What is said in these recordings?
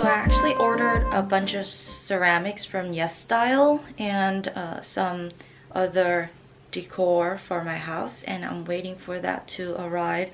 So I actually ordered a bunch of ceramics from YesStyle and uh, some other decor for my house and I'm waiting for that to arrive.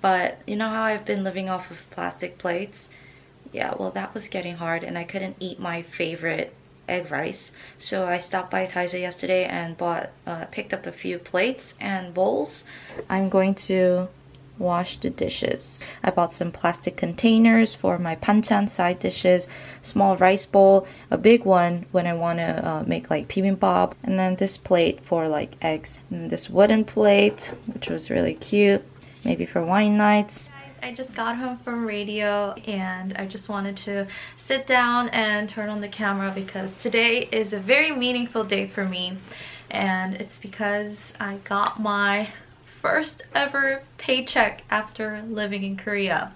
But you know how I've been living off of plastic plates? Yeah, well that was getting hard and I couldn't eat my favorite egg rice. So I stopped by Daiso yesterday and bought, uh, picked up a few plates and bowls. I'm going to wash the dishes. I bought some plastic containers for my banchan side dishes, small rice bowl, a big one when I want to uh, make like bibimbap, and then this plate for like eggs. And this wooden plate, which was really cute, maybe for wine nights. I just got home from radio and I just wanted to sit down and turn on the camera because today is a very meaningful day for me and it's because I got my first ever paycheck after living in Korea.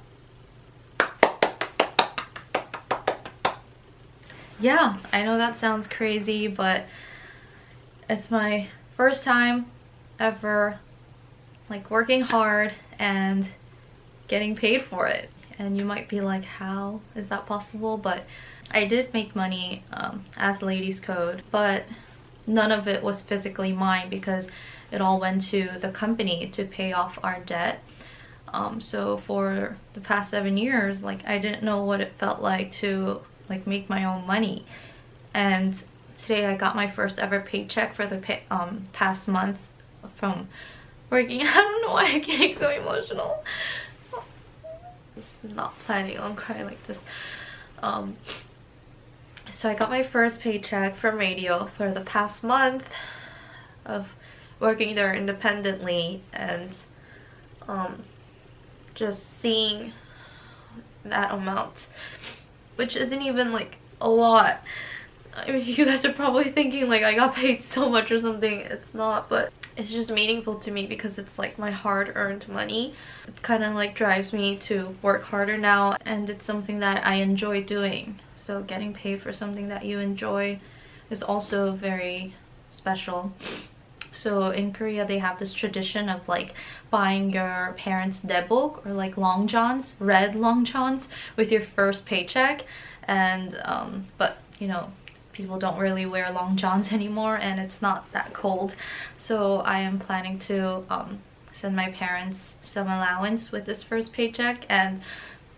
Yeah, I know that sounds crazy, but it's my first time ever like working hard and getting paid for it. And you might be like, how is that possible? But I did make money um, as Ladies' Code, but none of it was physically mine because it all went to the company to pay off our debt. Um, so for the past seven years, like I didn't know what it felt like to like make my own money. And today I got my first ever paycheck for the pay, um, past month from working. I don't know why I'm getting so emotional. Just not planning on crying like this. Um, so I got my first paycheck from radio for the past month of working there independently and um, just seeing that amount which isn't even like a lot. I mean you guys are probably thinking like I got paid so much or something. It's not but it's just meaningful to me because it's like my hard-earned money. It kind of like drives me to work harder now and it's something that I enjoy doing. So getting paid for something that you enjoy is also very special so in Korea, they have this tradition of like buying your parents' naebok or like long johns, red long johns with your first paycheck. And, um, but you know, people don't really wear long johns anymore and it's not that cold. So I am planning to um, send my parents some allowance with this first paycheck and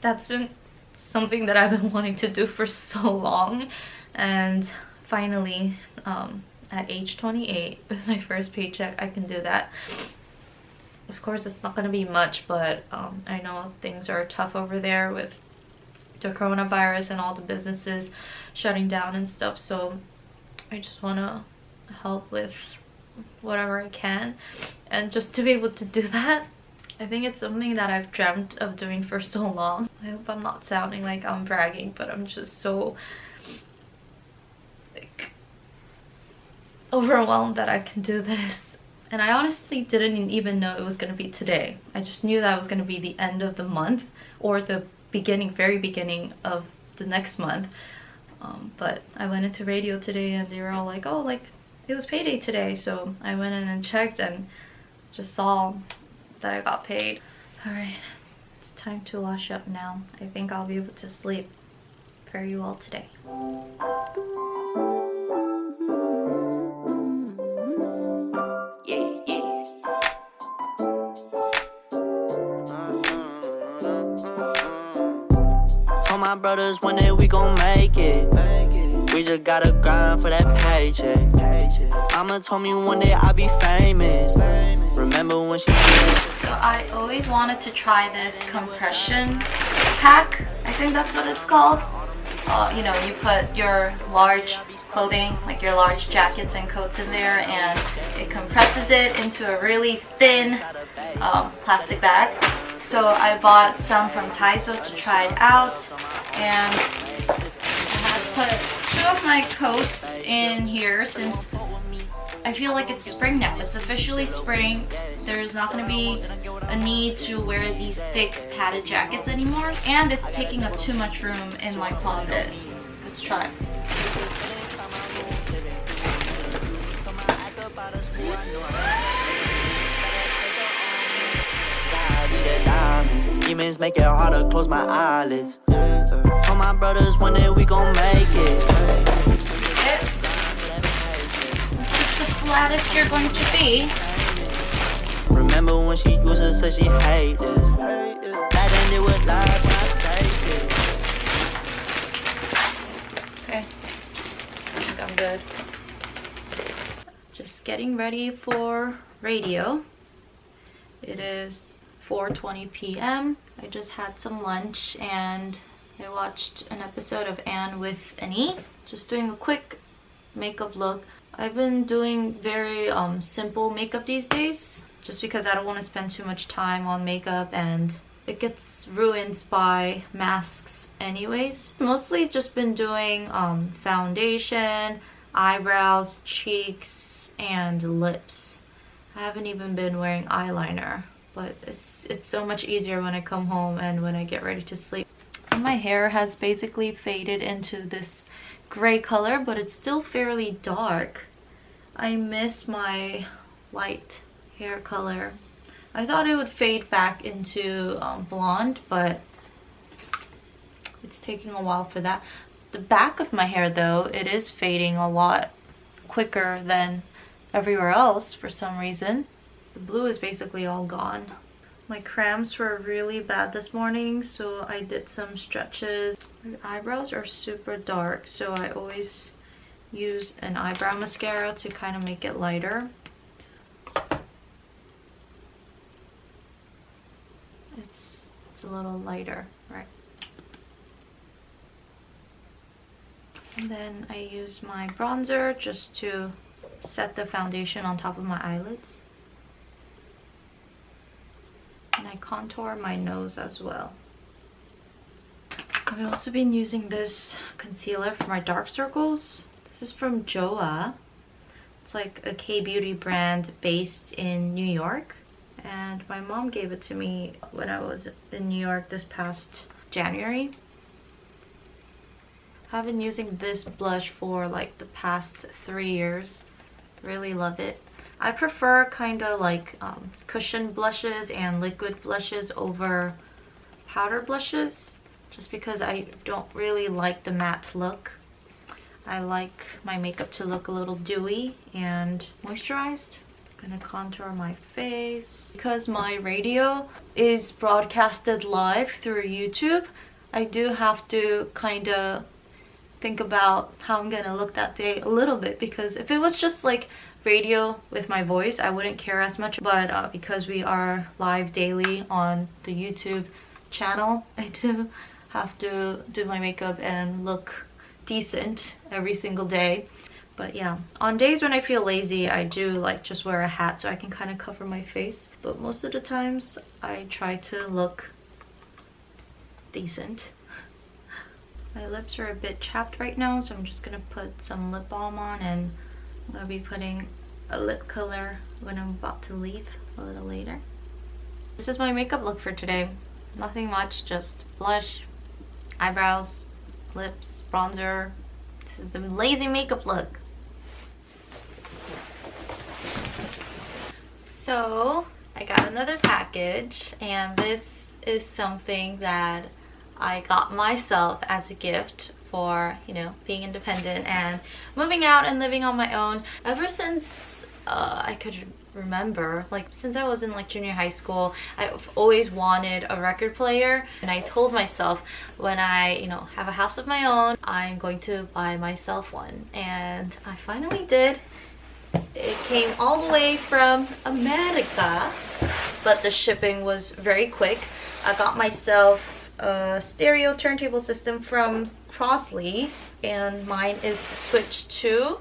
that's been something that I've been wanting to do for so long and finally um, at age 28 with my first paycheck I can do that. Of course it's not gonna be much but um, I know things are tough over there with the coronavirus and all the businesses shutting down and stuff so I just want to help with whatever I can. And just to be able to do that I think it's something that I've dreamt of doing for so long. I hope I'm not sounding like I'm bragging but I'm just so like overwhelmed that I can do this. And I honestly didn't even know it was going to be today. I just knew that was going to be the end of the month or the beginning, very beginning of the next month. Um, but I went into radio today and they were all like, oh, like it was payday today. So I went in and checked and just saw that I got paid. All right, it's time to wash up now. I think I'll be able to sleep very well today. We gon' make it. We just gotta grind for that paycheck. Mama told me one day I'll be famous. Remember when she So I always wanted to try this compression pack. I think that's what it's called. Uh, you know, you put your large clothing, like your large jackets and coats in there and it compresses it into a really thin um, plastic bag so I bought some from Daiso to try it out and I have put two of my coats in here since I feel like it's spring now. It's officially spring. There's not going to be a need to wear these thick padded jackets anymore and it's taking up too much room in my closet. Let's try. Demons make it hard to close my eyelids. Uh, told my brothers one day we gon' make it. It. This is the flattest you're going to be. Remember when she used to say she hate this? That ended with lies when I say shit. Okay. I think I'm good. Just getting ready for radio. It is 4.20 p.m. I just had some lunch and I watched an episode of Anne with an E. Just doing a quick makeup look. I've been doing very um, simple makeup these days just because I don't want to spend too much time on makeup and it gets ruined by masks anyways. Mostly just been doing um, foundation, eyebrows, cheeks, and lips. I haven't even been wearing eyeliner, but it's, it's so much easier when I come home and when I get ready to sleep. And my hair has basically faded into this gray color, but it's still fairly dark. I miss my light hair color. I thought it would fade back into um, blonde, but it's taking a while for that. The back of my hair though, it is fading a lot quicker than everywhere else for some reason. The blue is basically all gone. My cramps were really bad this morning, so I did some stretches. My eyebrows are super dark, so I always use an eyebrow mascara to kind of make it lighter. It's, it's a little lighter, right? And then I use my bronzer just to set the foundation on top of my eyelids. And I contour my nose as well. I've also been using this concealer for my dark circles. This is from JOAH. It's like a K-beauty brand based in New York. And my mom gave it to me when I was in New York this past January. I've been using this blush for like the past three years. Really love it. I prefer kind of like um, cushion blushes and liquid blushes over powder blushes just because I don't really like the matte look. I like my makeup to look a little dewy and moisturized. I'm gonna contour my face. Because my radio is broadcasted live through YouTube, I do have to kind of think about how I'm gonna look that day a little bit because if it was just like radio with my voice I wouldn't care as much but uh, because we are live daily on the YouTube channel I do have to do my makeup and look decent every single day. But yeah on days when I feel lazy I do like just wear a hat so I can kind of cover my face. But most of the times I try to look decent. My lips are a bit chapped right now, so I'm just gonna put some lip balm on and gonna be putting a lip color when I'm about to leave a little later. This is my makeup look for today. Nothing much, just blush, eyebrows, lips, bronzer. This is the lazy makeup look. So, I got another package and this is something that I got myself as a gift for, you know, being independent and moving out and living on my own. Ever since uh, I could remember, like since I was in like junior high school, I've always wanted a record player and I told myself when I, you know, have a house of my own, I'm going to buy myself one and I finally did. It came all the way from America, but the shipping was very quick. I got myself a stereo turntable system from Crosley and mine is the Switch 2.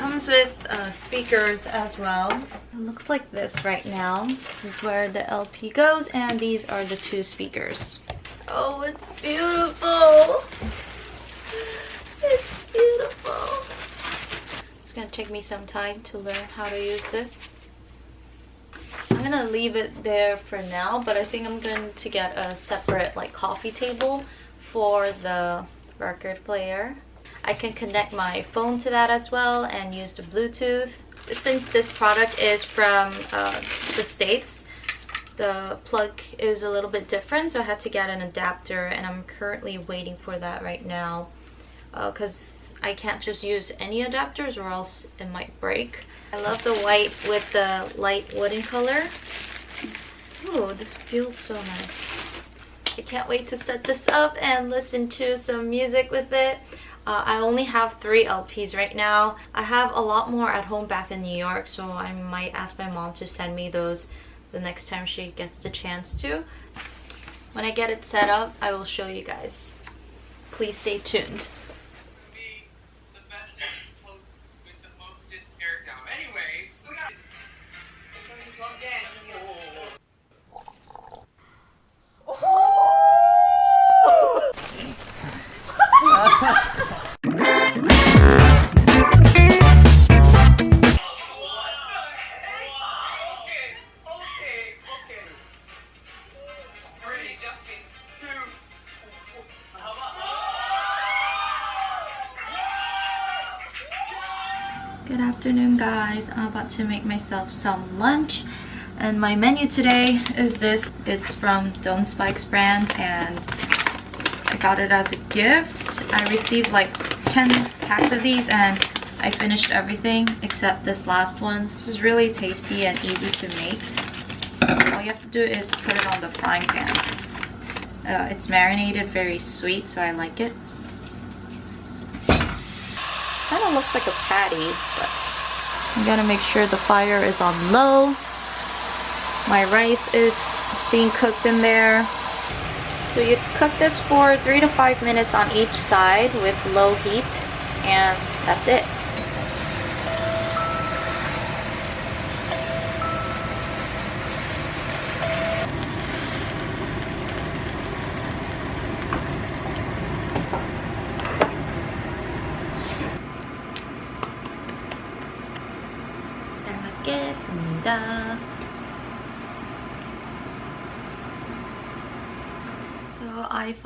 Comes with uh, speakers as well. It looks like this right now. This is where the LP goes and these are the two speakers. Oh, it's beautiful. It's beautiful. It's gonna take me some time to learn how to use this. I'm gonna leave it there for now, but I think I'm going to get a separate like coffee table for the record player. I can connect my phone to that as well and use the Bluetooth. Since this product is from uh, the States, the plug is a little bit different so I had to get an adapter and I'm currently waiting for that right now because uh, I can't just use any adapters or else it might break. I love the white with the light wooden color. Oh, this feels so nice. I can't wait to set this up and listen to some music with it. Uh, I only have three LPs right now. I have a lot more at home back in New York, so I might ask my mom to send me those the next time she gets the chance to. When I get it set up, I will show you guys. Please stay tuned. Guys. I'm about to make myself some lunch and my menu today is this. It's from Don Spike's brand and I got it as a gift. I received like 10 packs of these and I finished everything except this last one. This is really tasty and easy to make. All you have to do is put it on the frying pan. Uh, it's marinated very sweet so I like it kind of looks like a patty, but I'm gonna make sure the fire is on low. My rice is being cooked in there. So you cook this for three to five minutes on each side with low heat, and that's it.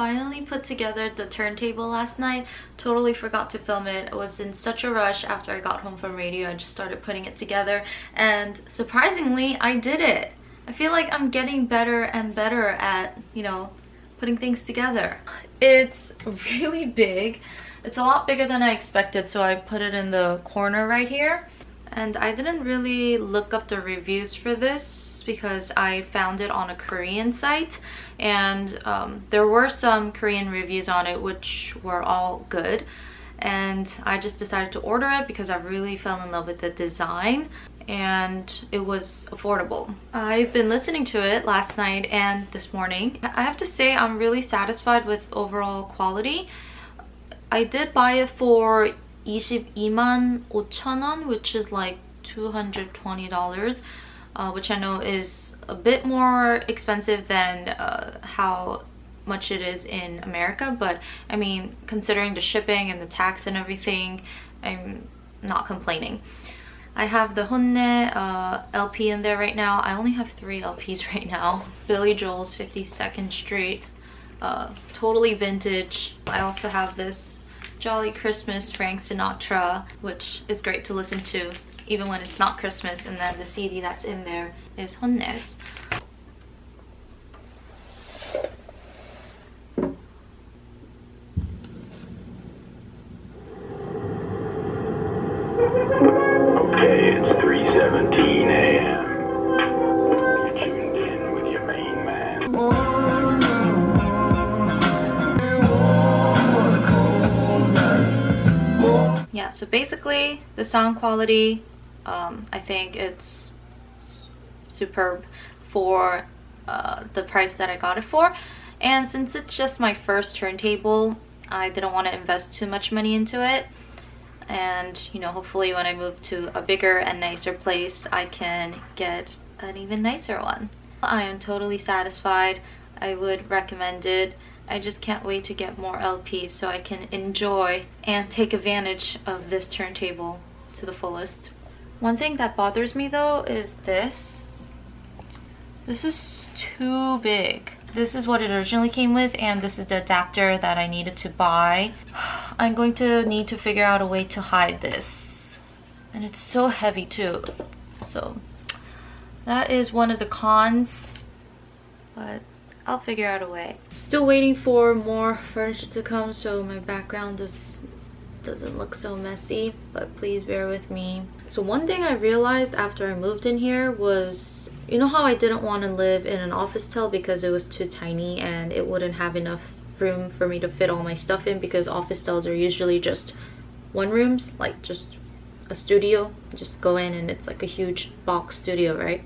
Finally put together the turntable last night. Totally forgot to film it. I was in such a rush after I got home from radio. I just started putting it together and surprisingly I did it. I feel like I'm getting better and better at, you know, putting things together. It's really big. It's a lot bigger than I expected so I put it in the corner right here and I didn't really look up the reviews for this because I found it on a Korean site and um, there were some Korean reviews on it which were all good and I just decided to order it because I really fell in love with the design and it was affordable. I've been listening to it last night and this morning. I have to say I'm really satisfied with overall quality. I did buy it for 22만 5천 원, which is like $220, uh, which I know is a bit more expensive than uh, how much it is in America, but I mean, considering the shipping and the tax and everything, I'm not complaining. I have the Honne uh, LP in there right now. I only have three LPs right now. Billy Joel's 52nd Street, uh, totally vintage. I also have this Jolly Christmas Frank Sinatra, which is great to listen to even when it's not Christmas. And then the CD that's in there is Honnes. Yeah so basically the sound quality um, I think it's superb for uh, the price that I got it for and since it's just my first turntable I didn't want to invest too much money into it and you know hopefully when I move to a bigger and nicer place I can get an even nicer one. I am totally satisfied. I would recommend it I just can't wait to get more LPs so I can enjoy and take advantage of this turntable to the fullest. One thing that bothers me though is this. This is too big. This is what it originally came with and this is the adapter that I needed to buy. I'm going to need to figure out a way to hide this. And it's so heavy too. So that is one of the cons but I'll figure out a way. Still waiting for more furniture to come so my background just doesn't look so messy, but please bear with me. So one thing I realized after I moved in here was you know how I didn't want to live in an officetel because it was too tiny and it wouldn't have enough room for me to fit all my stuff in because officetels are usually just one rooms, like just a studio. just go in and it's like a huge box studio, right?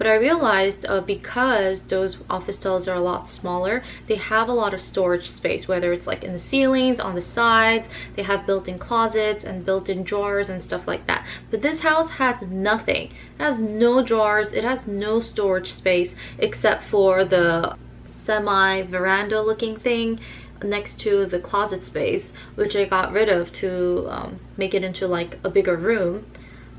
But I realized uh, because those office Officetels are a lot smaller, they have a lot of storage space, whether it's like in the ceilings, on the sides, they have built-in closets and built-in drawers and stuff like that. But this house has nothing. It has no drawers, it has no storage space except for the semi-veranda looking thing next to the closet space which I got rid of to um, make it into like a bigger room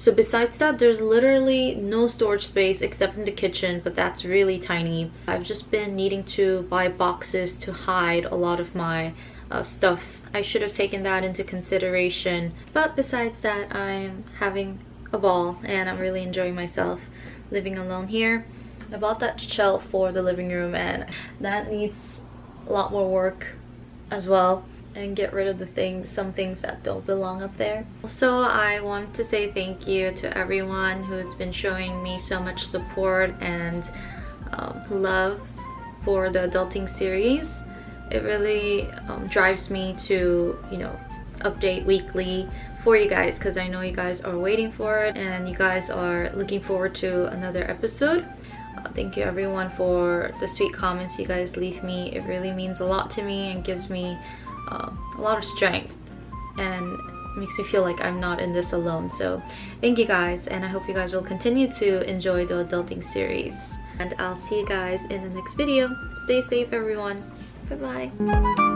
so besides that, there's literally no storage space except in the kitchen, but that's really tiny. I've just been needing to buy boxes to hide a lot of my uh, stuff. I should have taken that into consideration. But besides that, I'm having a ball and I'm really enjoying myself living alone here. I bought that shelf for the living room and that needs a lot more work as well and get rid of the things some things that don't belong up there. Also i want to say thank you to everyone who's been showing me so much support and um, love for the adulting series. It really um, drives me to you know update weekly for you guys because i know you guys are waiting for it and you guys are looking forward to another episode. Uh, thank you everyone for the sweet comments you guys leave me. It really means a lot to me and gives me uh, a lot of strength and makes me feel like I'm not in this alone. So thank you guys and I hope you guys will continue to enjoy the adulting series. And I'll see you guys in the next video. Stay safe everyone. Bye bye.